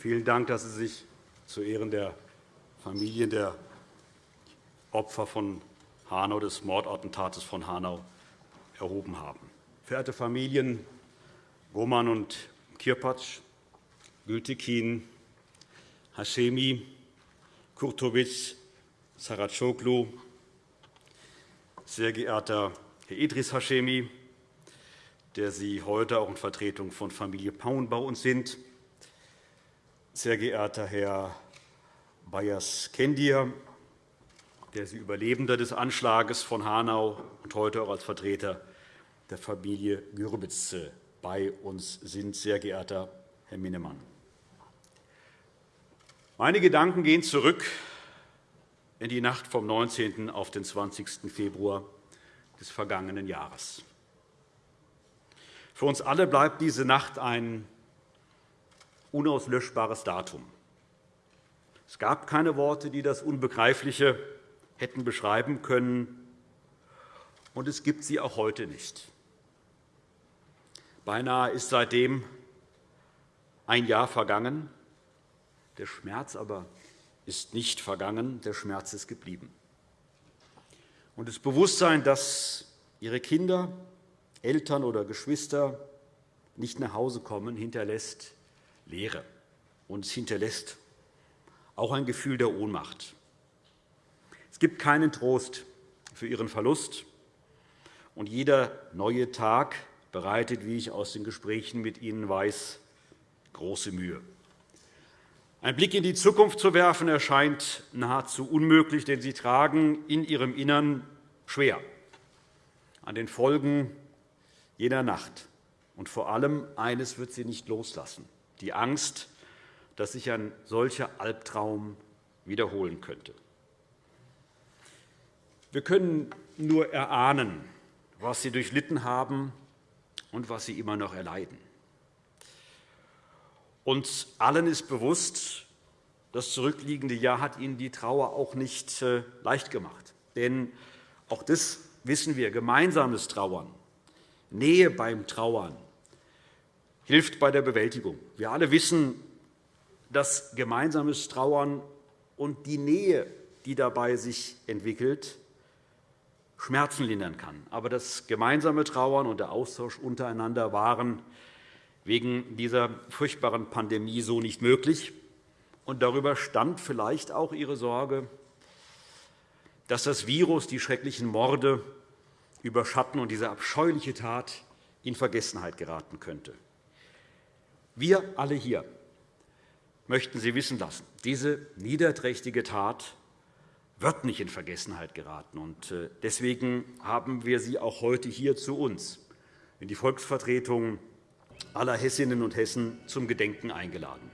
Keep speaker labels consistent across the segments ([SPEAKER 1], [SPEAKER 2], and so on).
[SPEAKER 1] Vielen Dank, dass Sie sich zu Ehren der Familien der Opfer von Hanau, des Mordattentates von Hanau erhoben haben. Verehrte Familien Roman und Kirpatsch, Gültekin, Hashemi, Kurtovic, Saracoglu, sehr geehrter Herr Idris Hashemi, der Sie heute auch in Vertretung von Familie Paun bei uns sind, sehr geehrter Herr Bayas Kendir, der Sie Überlebender des Anschlags von Hanau und heute auch als Vertreter der Familie Gürbitz bei uns sind, sehr geehrter Herr Minnemann. Meine Gedanken gehen zurück in die Nacht vom 19. auf den 20. Februar des vergangenen Jahres. Für uns alle bleibt diese Nacht ein unauslöschbares Datum. Es gab keine Worte, die das Unbegreifliche hätten beschreiben können, und es gibt sie auch heute nicht. Beinahe ist seitdem ein Jahr vergangen. Der Schmerz aber ist nicht vergangen, der Schmerz ist geblieben. Und das Bewusstsein, dass Ihre Kinder, Eltern oder Geschwister nicht nach Hause kommen, hinterlässt Leere. Und es hinterlässt auch ein Gefühl der Ohnmacht. Es gibt keinen Trost für Ihren Verlust. Und jeder neue Tag bereitet, wie ich aus den Gesprächen mit Ihnen weiß, große Mühe. Ein Blick in die Zukunft zu werfen, erscheint nahezu unmöglich, denn Sie tragen in Ihrem Innern schwer an den Folgen jener Nacht. Und vor allem eines wird Sie nicht loslassen, die Angst, dass sich ein solcher Albtraum wiederholen könnte. Wir können nur erahnen, was Sie durchlitten haben und was Sie immer noch erleiden. Uns allen ist bewusst, das zurückliegende Jahr hat Ihnen die Trauer auch nicht äh, leicht gemacht. Denn auch das wissen wir, gemeinsames Trauern, Nähe beim Trauern hilft bei der Bewältigung. Wir alle wissen, dass gemeinsames Trauern und die Nähe, die dabei sich entwickelt, Schmerzen lindern kann. Aber das gemeinsame Trauern und der Austausch untereinander waren wegen dieser furchtbaren Pandemie so nicht möglich. Und darüber stand vielleicht auch Ihre Sorge, dass das Virus die schrecklichen Morde überschatten und diese abscheuliche Tat in Vergessenheit geraten könnte. Wir alle hier möchten Sie wissen lassen, diese niederträchtige Tat wird nicht in Vergessenheit geraten. Äh, deswegen haben wir Sie auch heute hier zu uns in die Volksvertretung aller Hessinnen und Hessen zum Gedenken eingeladen.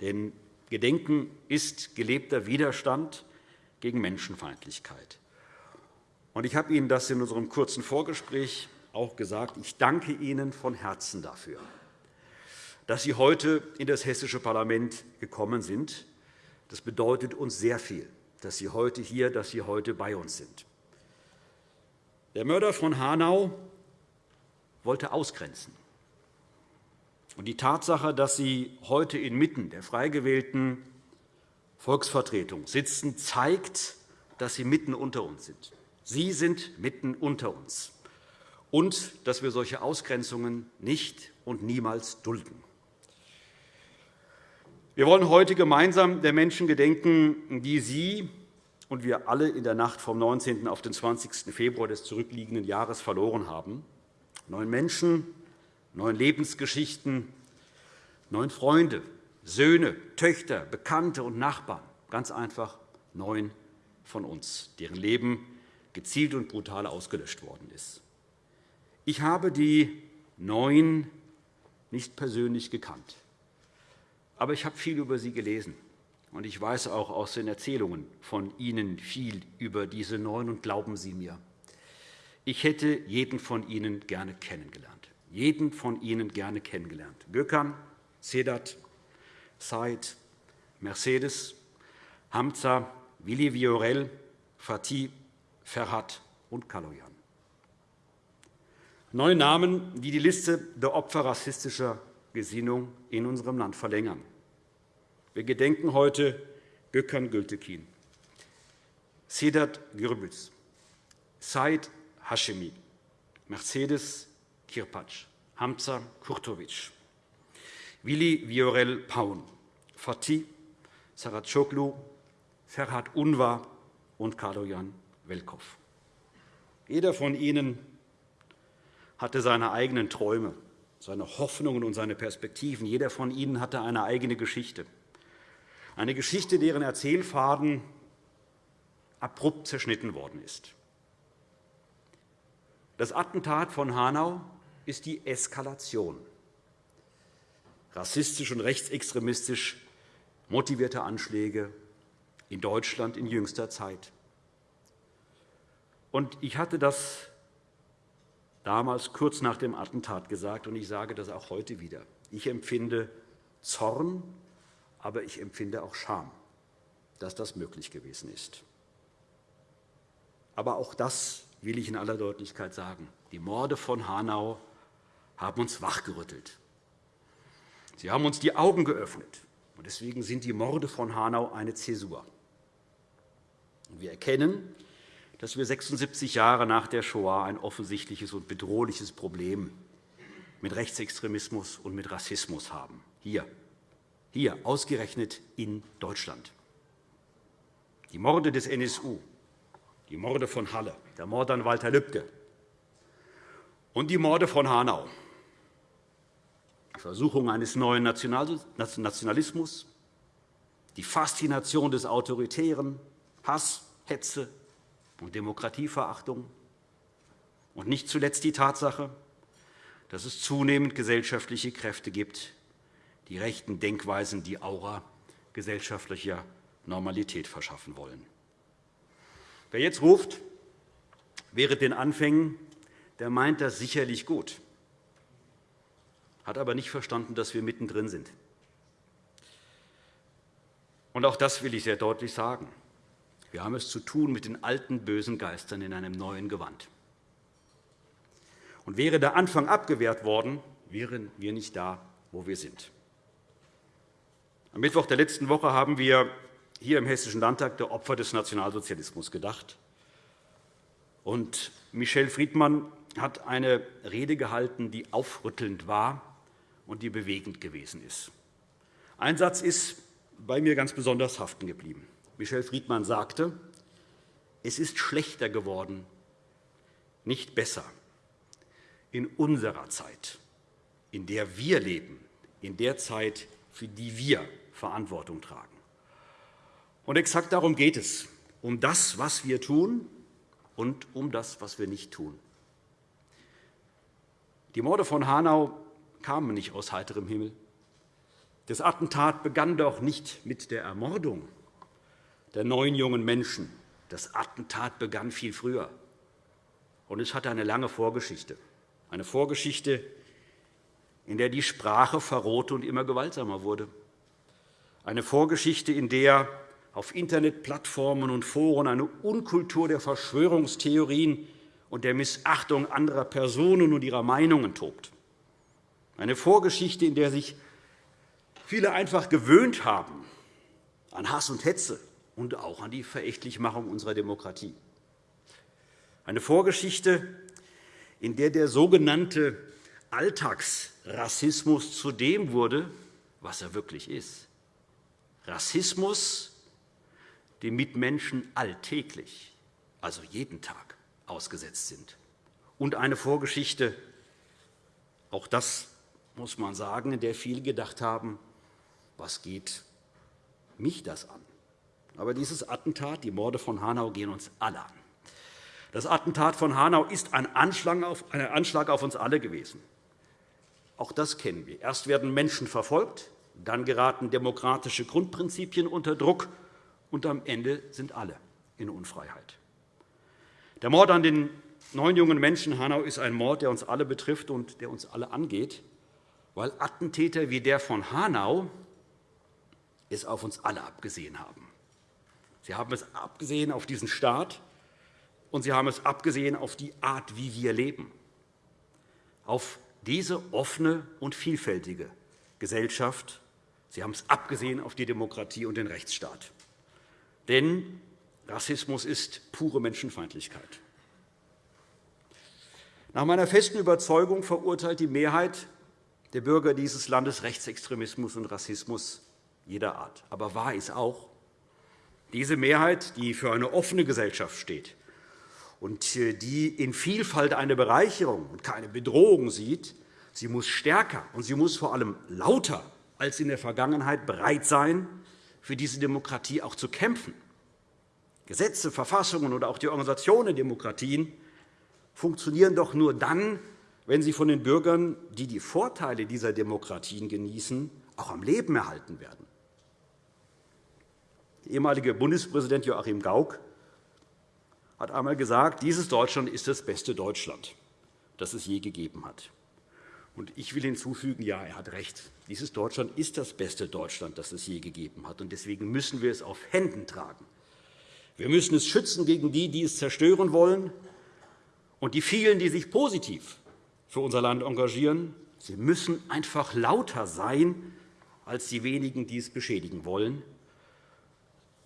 [SPEAKER 1] Denn Gedenken ist gelebter Widerstand gegen Menschenfeindlichkeit. Ich habe Ihnen das in unserem kurzen Vorgespräch auch gesagt. Ich danke Ihnen von Herzen dafür, dass Sie heute in das Hessische Parlament gekommen sind. Das bedeutet uns sehr viel dass Sie heute hier, dass Sie heute bei uns sind. Der Mörder von Hanau wollte ausgrenzen. Und die Tatsache, dass Sie heute inmitten der frei gewählten Volksvertretung sitzen, zeigt, dass Sie mitten unter uns sind. Sie sind mitten unter uns und dass wir solche Ausgrenzungen nicht und niemals dulden. Wir wollen heute gemeinsam der Menschen gedenken, die Sie und wir alle in der Nacht vom 19. auf den 20. Februar des zurückliegenden Jahres verloren haben. Neun Menschen, neun Lebensgeschichten, neun Freunde, Söhne, Töchter, Bekannte und Nachbarn, ganz einfach neun von uns, deren Leben gezielt und brutal ausgelöscht worden ist. Ich habe die neun nicht persönlich gekannt. Aber ich habe viel über sie gelesen. Und ich weiß auch aus den Erzählungen von Ihnen viel über diese Neun. Und glauben Sie mir, ich hätte jeden von Ihnen gerne kennengelernt. Jeden von Ihnen gerne kennengelernt. Gökhan, Sedat, Said, Mercedes, Hamza, Willi Viorel, Fatih, Ferhat und Kaloyan. Neue Namen, die die Liste der Opfer rassistischer Gesinnung in unserem Land verlängern. Wir gedenken heute Gökhan Gültekin, Sedat Gürbüz, Said Hashemi, Mercedes Kirpatsch, Hamza Kurtovic, Willi Viorel Paun, Fatih Saracoglu, Ferhat Unvar und Kaloyan Welkow. Jeder von Ihnen hatte seine eigenen Träume, seine Hoffnungen und seine Perspektiven. Jeder von Ihnen hatte eine eigene Geschichte. Eine Geschichte, deren Erzählfaden abrupt zerschnitten worden ist. Das Attentat von Hanau ist die Eskalation rassistisch und rechtsextremistisch motivierte Anschläge in Deutschland in jüngster Zeit. Ich hatte das damals kurz nach dem Attentat gesagt, und ich sage das auch heute wieder. Ich empfinde Zorn, aber ich empfinde auch Scham, dass das möglich gewesen ist. Aber auch das will ich in aller Deutlichkeit sagen. Die Morde von Hanau haben uns wachgerüttelt. Sie haben uns die Augen geöffnet. Deswegen sind die Morde von Hanau eine Zäsur. Wir erkennen, dass wir 76 Jahre nach der Shoah ein offensichtliches und bedrohliches Problem mit Rechtsextremismus und mit Rassismus haben. Hier, hier ausgerechnet in Deutschland. Die Morde des NSU, die Morde von Halle, der Mord an Walter Lübcke und die Morde von Hanau die Versuchung eines neuen Nationalismus, die Faszination des Autoritären, Hass, Hetze und Demokratieverachtung und nicht zuletzt die Tatsache, dass es zunehmend gesellschaftliche Kräfte gibt, die rechten Denkweisen die Aura gesellschaftlicher Normalität verschaffen wollen. Wer jetzt ruft, wäre den Anfängen, der meint das sicherlich gut hat aber nicht verstanden, dass wir mittendrin sind. Und auch das will ich sehr deutlich sagen. Wir haben es zu tun mit den alten bösen Geistern in einem neuen Gewand. Und wäre der Anfang abgewehrt worden, wären wir nicht da, wo wir sind. Am Mittwoch der letzten Woche haben wir hier im Hessischen Landtag der Opfer des Nationalsozialismus gedacht. Und Michel Friedmann hat eine Rede gehalten, die aufrüttelnd war und die bewegend gewesen ist. Ein Satz ist bei mir ganz besonders haften geblieben. Michel Friedmann sagte, es ist schlechter geworden, nicht besser, in unserer Zeit, in der wir leben, in der Zeit, für die wir Verantwortung tragen. Und exakt darum geht es, um das, was wir tun und um das, was wir nicht tun. Die Morde von Hanau kamen nicht aus heiterem Himmel. Das Attentat begann doch nicht mit der Ermordung der neun jungen Menschen. Das Attentat begann viel früher. Und es hatte eine lange Vorgeschichte. Eine Vorgeschichte, in der die Sprache verrohte und immer gewaltsamer wurde. Eine Vorgeschichte, in der auf Internetplattformen und Foren eine Unkultur der Verschwörungstheorien und der Missachtung anderer Personen und ihrer Meinungen tobt. Eine Vorgeschichte, in der sich viele einfach gewöhnt haben an Hass und Hetze und auch an die Verächtlichmachung unserer Demokratie. Eine Vorgeschichte, in der der sogenannte Alltagsrassismus zu dem wurde, was er wirklich ist. Rassismus, dem Mitmenschen alltäglich, also jeden Tag, ausgesetzt sind. Und eine Vorgeschichte, auch das muss man sagen, in der viele gedacht haben, was geht mich das an? Aber dieses Attentat, die Morde von Hanau, gehen uns alle an. Das Attentat von Hanau ist ein Anschlag auf uns alle gewesen. Auch das kennen wir. Erst werden Menschen verfolgt, dann geraten demokratische Grundprinzipien unter Druck, und am Ende sind alle in Unfreiheit. Der Mord an den neun jungen Menschen Hanau ist ein Mord, der uns alle betrifft und der uns alle angeht weil Attentäter wie der von Hanau es auf uns alle abgesehen haben. Sie haben es abgesehen auf diesen Staat, und sie haben es abgesehen auf die Art, wie wir leben, auf diese offene und vielfältige Gesellschaft, Sie haben es abgesehen auf die Demokratie und den Rechtsstaat. Denn Rassismus ist pure Menschenfeindlichkeit. Nach meiner festen Überzeugung verurteilt die Mehrheit der Bürger dieses Landes Rechtsextremismus und Rassismus jeder Art. Aber wahr ist auch, diese Mehrheit, die für eine offene Gesellschaft steht und die in Vielfalt eine Bereicherung und keine Bedrohung sieht, sie muss stärker und sie muss vor allem lauter als in der Vergangenheit bereit sein, für diese Demokratie auch zu kämpfen. Gesetze, Verfassungen oder auch die Organisation der Demokratien funktionieren doch nur dann, wenn sie von den Bürgern, die die Vorteile dieser Demokratien genießen, auch am Leben erhalten werden. Der ehemalige Bundespräsident Joachim Gauck hat einmal gesagt, dieses Deutschland ist das beste Deutschland, das es je gegeben hat. Ich will hinzufügen, ja, er hat recht. Dieses Deutschland ist das beste Deutschland, das es je gegeben hat. Deswegen müssen wir es auf Händen tragen. Wir müssen es schützen gegen die, die es zerstören wollen, und die vielen, die sich positiv für unser Land engagieren. Sie müssen einfach lauter sein als die wenigen, die es beschädigen wollen.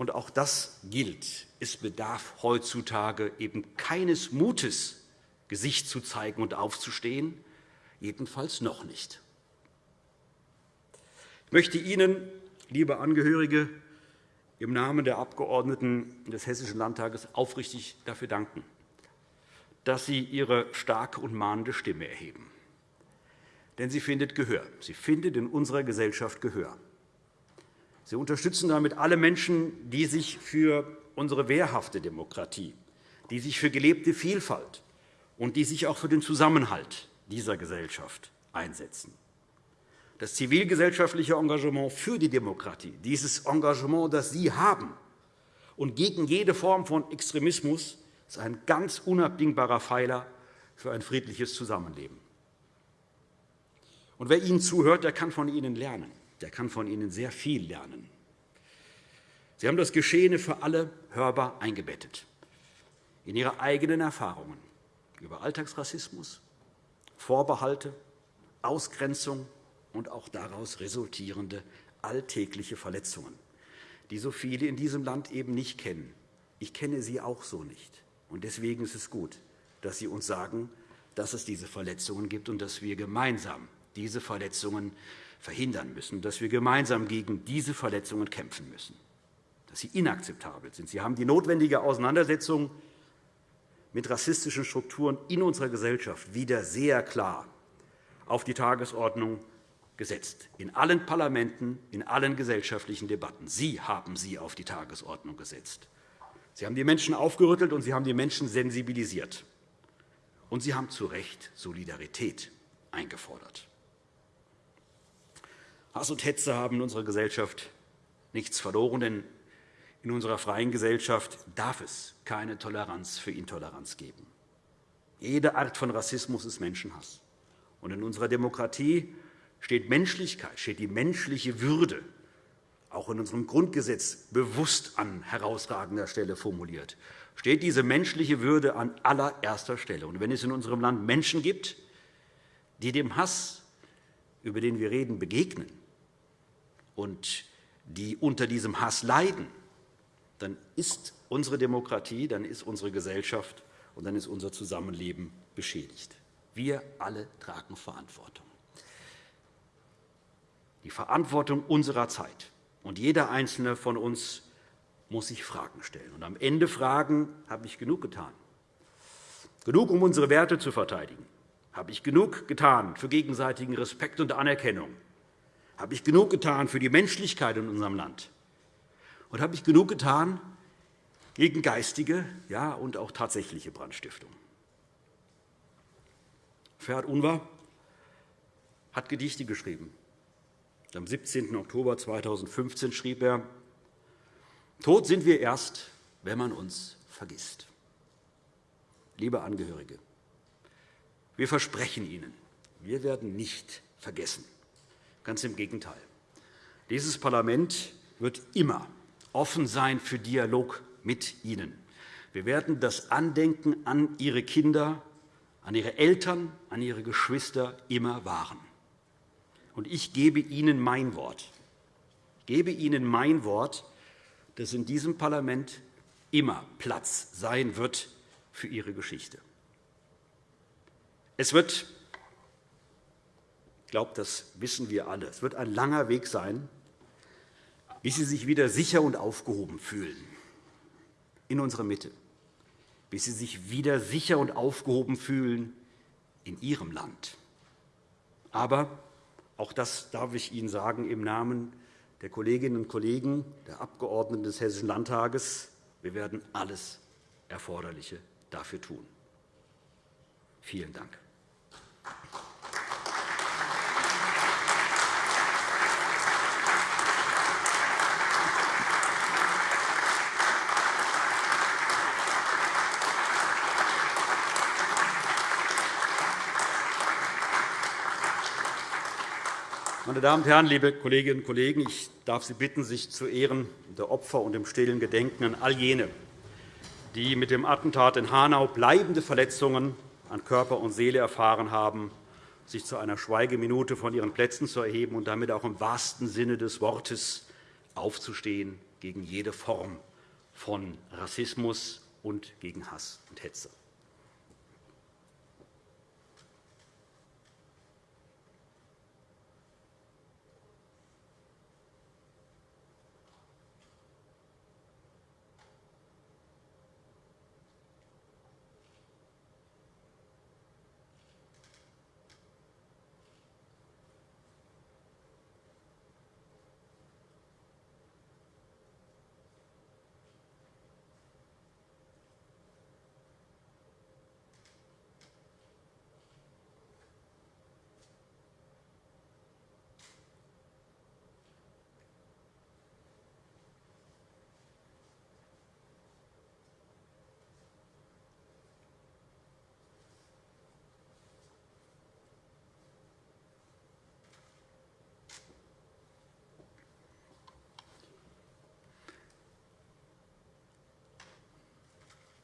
[SPEAKER 1] Und auch das gilt. Es bedarf heutzutage eben keines Mutes, Gesicht zu zeigen und aufzustehen, jedenfalls noch nicht. Ich möchte Ihnen, liebe Angehörige, im Namen der Abgeordneten des Hessischen Landtages aufrichtig dafür danken, dass Sie Ihre starke und mahnende Stimme erheben. Denn sie findet Gehör. Sie findet in unserer Gesellschaft Gehör. Sie unterstützen damit alle Menschen, die sich für unsere wehrhafte Demokratie, die sich für gelebte Vielfalt und die sich auch für den Zusammenhalt dieser Gesellschaft einsetzen. Das zivilgesellschaftliche Engagement für die Demokratie, dieses Engagement, das Sie haben und gegen jede Form von Extremismus, ist ein ganz unabdingbarer Pfeiler für ein friedliches Zusammenleben. Und wer Ihnen zuhört, der kann von Ihnen lernen. Der kann von Ihnen sehr viel lernen. Sie haben das Geschehene für alle hörbar eingebettet in Ihre eigenen Erfahrungen über Alltagsrassismus, Vorbehalte, Ausgrenzung und auch daraus resultierende alltägliche Verletzungen, die so viele in diesem Land eben nicht kennen. Ich kenne sie auch so nicht. Deswegen ist es gut, dass Sie uns sagen, dass es diese Verletzungen gibt und dass wir gemeinsam diese Verletzungen verhindern müssen, dass wir gemeinsam gegen diese Verletzungen kämpfen müssen, dass sie inakzeptabel sind. Sie haben die notwendige Auseinandersetzung mit rassistischen Strukturen in unserer Gesellschaft wieder sehr klar auf die Tagesordnung gesetzt, in allen Parlamenten, in allen gesellschaftlichen Debatten. Sie haben sie auf die Tagesordnung gesetzt. Sie haben die Menschen aufgerüttelt, und Sie haben die Menschen sensibilisiert. Und Sie haben zu Recht Solidarität eingefordert. Hass und Hetze haben in unserer Gesellschaft nichts verloren, denn in unserer freien Gesellschaft darf es keine Toleranz für Intoleranz geben. Jede Art von Rassismus ist Menschenhass. Und in unserer Demokratie steht Menschlichkeit, steht die menschliche Würde, auch in unserem Grundgesetz bewusst an herausragender Stelle formuliert, steht diese menschliche Würde an allererster Stelle. Und wenn es in unserem Land Menschen gibt, die dem Hass, über den wir reden, begegnen und die unter diesem Hass leiden, dann ist unsere Demokratie, dann ist unsere Gesellschaft und dann ist unser Zusammenleben beschädigt. Wir alle tragen Verantwortung. Die Verantwortung unserer Zeit. Und jeder Einzelne von uns muss sich Fragen stellen. Und am Ende fragen, habe ich genug getan? Genug, um unsere Werte zu verteidigen? Habe ich genug getan für gegenseitigen Respekt und Anerkennung? Habe ich genug getan für die Menschlichkeit in unserem Land? Und habe ich genug getan gegen geistige ja, und auch tatsächliche Brandstiftung? Ferhat Unvar hat Gedichte geschrieben. Am 17. Oktober 2015 schrieb er, Tot sind wir erst, wenn man uns vergisst. Liebe Angehörige, wir versprechen Ihnen, wir werden nicht vergessen. Ganz im Gegenteil. Dieses Parlament wird immer offen sein für Dialog mit Ihnen. Wir werden das Andenken an Ihre Kinder, an Ihre Eltern, an Ihre Geschwister immer wahren. Und ich gebe Ihnen mein Wort. gebe Ihnen mein Wort, dass in diesem Parlament immer Platz sein wird für Ihre Geschichte. Es wird, ich glaube, das wissen wir alle, es wird ein langer Weg sein, bis Sie sich wieder sicher und aufgehoben fühlen in unserer Mitte, bis Sie sich wieder sicher und aufgehoben fühlen in Ihrem Land. Aber auch das darf ich Ihnen sagen im Namen der Kolleginnen und Kollegen, der Abgeordneten des Hessischen Landtages. Wir werden alles Erforderliche dafür tun. Vielen Dank. Meine Damen und Herren, liebe Kolleginnen und Kollegen, ich darf Sie bitten, sich zu Ehren der Opfer und im stillen Gedenken an all jene, die mit dem Attentat in Hanau bleibende Verletzungen an Körper und Seele erfahren haben, sich zu einer Schweigeminute von ihren Plätzen zu erheben und damit auch im wahrsten Sinne des Wortes aufzustehen gegen jede Form von Rassismus und gegen Hass und Hetze.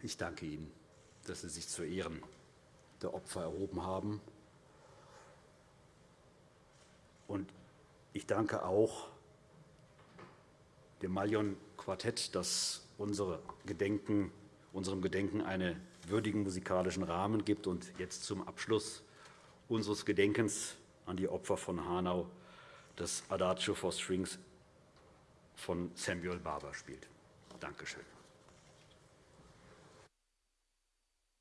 [SPEAKER 1] Ich danke Ihnen, dass Sie sich zu Ehren der Opfer erhoben haben. Und ich danke auch dem Malion-Quartett, das unsere Gedenken, unserem Gedenken einen würdigen musikalischen Rahmen gibt und jetzt zum Abschluss unseres Gedenkens an die Opfer von Hanau das Adagio for Strings von Samuel Barber spielt. Danke schön.